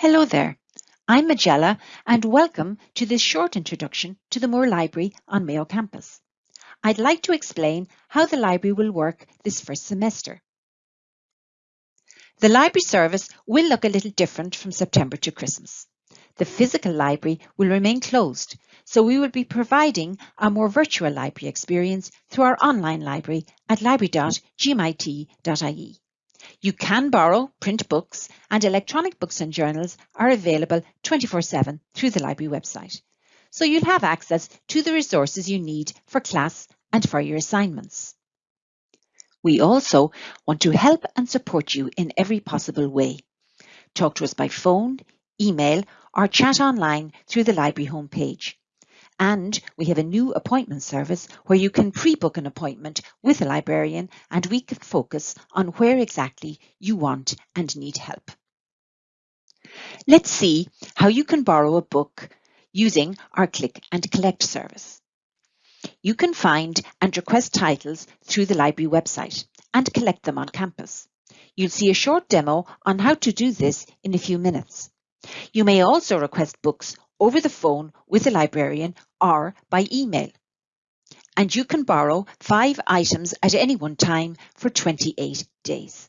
Hello there, I'm Magella and welcome to this short introduction to the Moore Library on Mayo campus. I'd like to explain how the library will work this first semester. The library service will look a little different from September to Christmas. The physical library will remain closed, so we will be providing a more virtual library experience through our online library at library.gmit.ie. You can borrow print books and electronic books and journals are available 24-7 through the library website. So you'll have access to the resources you need for class and for your assignments. We also want to help and support you in every possible way. Talk to us by phone, email or chat online through the library homepage. And we have a new appointment service where you can pre-book an appointment with a librarian and we can focus on where exactly you want and need help. Let's see how you can borrow a book using our Click and Collect service. You can find and request titles through the library website and collect them on campus. You'll see a short demo on how to do this in a few minutes. You may also request books over the phone with a librarian or by email. And you can borrow five items at any one time for 28 days.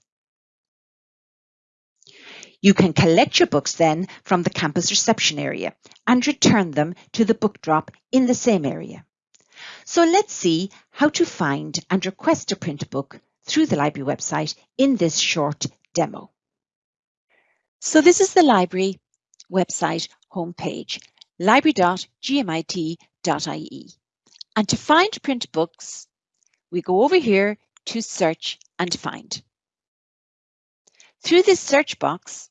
You can collect your books then from the campus reception area and return them to the book drop in the same area. So let's see how to find and request a print book through the library website in this short demo. So this is the library website homepage, library.gmit.ie. And to find print books, we go over here to search and find. Through this search box,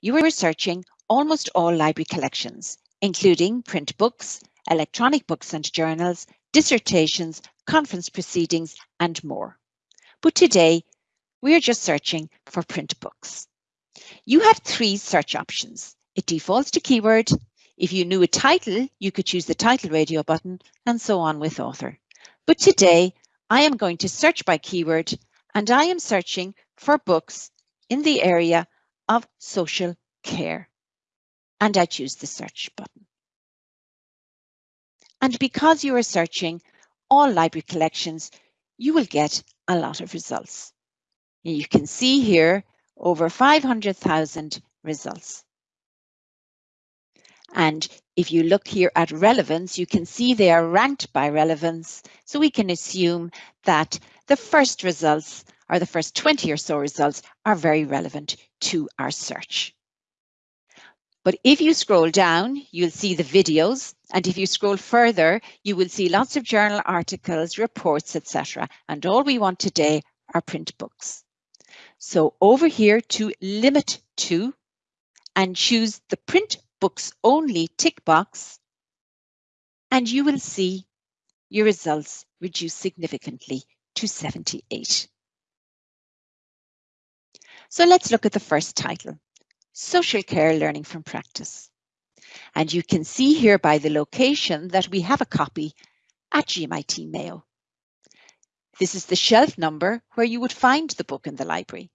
you are searching almost all library collections, including print books, electronic books and journals, dissertations, conference proceedings, and more. But today, we are just searching for print books. You have three search options. It defaults to keyword. If you knew a title, you could choose the title radio button and so on with author. But today I am going to search by keyword and I am searching for books in the area of social care. And I choose the search button. And because you are searching all library collections, you will get a lot of results. You can see here over 500,000 results. And if you look here at relevance, you can see they are ranked by relevance. So we can assume that the first results or the first 20 or so results are very relevant to our search. But if you scroll down, you'll see the videos. And if you scroll further, you will see lots of journal articles, reports, etc. And all we want today are print books. So over here to limit to and choose the print books only tick box, and you will see your results reduce significantly to 78. So let's look at the first title, Social Care Learning from Practice. And you can see here by the location that we have a copy at GMIT Mayo. This is the shelf number where you would find the book in the library,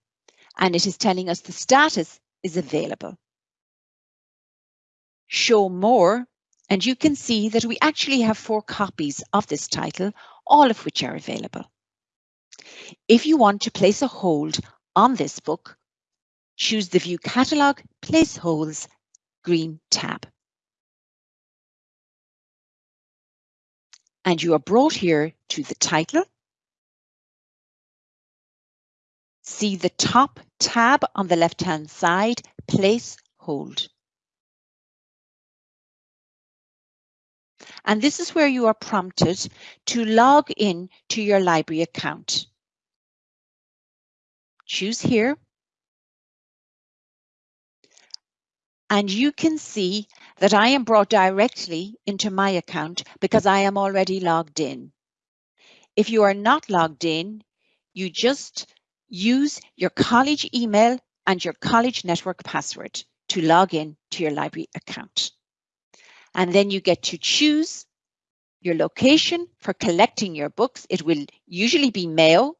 and it is telling us the status is available show more, and you can see that we actually have four copies of this title, all of which are available. If you want to place a hold on this book, choose the View Catalogue Place Holds green tab. And you are brought here to the title. See the top tab on the left-hand side, Place Hold. And this is where you are prompted to log in to your library account. Choose here. And you can see that I am brought directly into my account because I am already logged in. If you are not logged in, you just use your college email and your college network password to log in to your library account. And then you get to choose your location for collecting your books. It will usually be Mayo.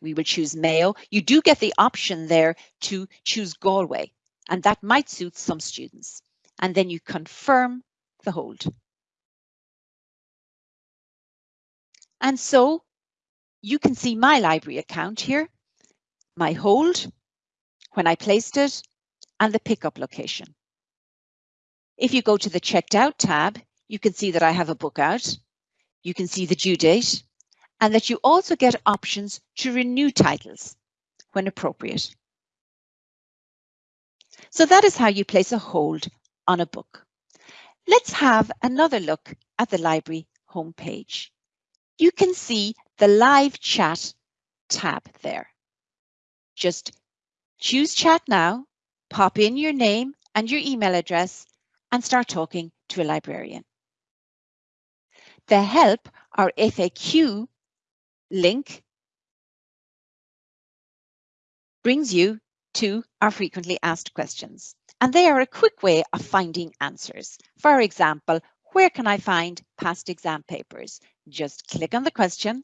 We will choose Mayo. You do get the option there to choose Galway. and that might suit some students. And then you confirm the hold. And so you can see my library account here, my hold, when I placed it, and the pickup location. If you go to the checked out tab, you can see that I have a book out. You can see the due date and that you also get options to renew titles when appropriate. So that is how you place a hold on a book. Let's have another look at the library homepage. You can see the live chat tab there. Just choose chat now, pop in your name and your email address and start talking to a librarian. The help or FAQ link brings you to our frequently asked questions. And they are a quick way of finding answers. For example, where can I find past exam papers? Just click on the question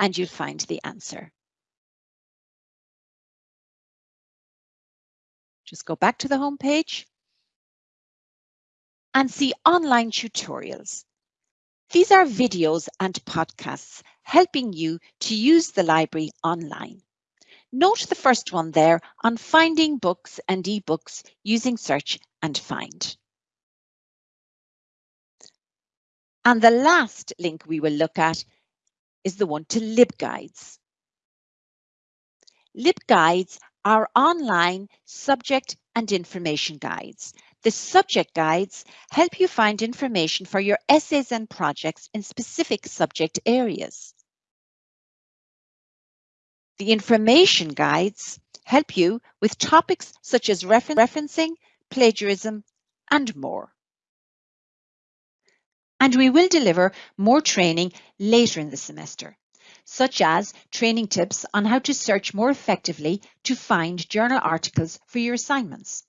and you'll find the answer. Just go back to the home page and see online tutorials. These are videos and podcasts helping you to use the library online. Note the first one there on finding books and ebooks using search and find. And the last link we will look at is the one to LibGuides. LibGuides are online subject and information guides. The subject guides help you find information for your essays and projects in specific subject areas. The information guides help you with topics such as refer referencing, plagiarism, and more. And we will deliver more training later in the semester, such as training tips on how to search more effectively to find journal articles for your assignments.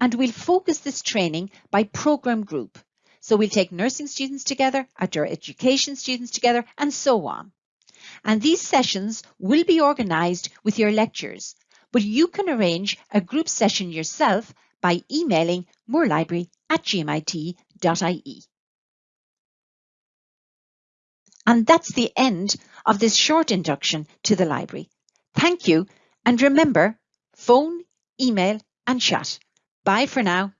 And we'll focus this training by program group. So we'll take nursing students together, outdoor education students together, and so on. And these sessions will be organised with your lectures, but you can arrange a group session yourself by emailing moorelibrary at gmit.ie. And that's the end of this short induction to the library. Thank you, and remember, phone, email and chat. Bye for now.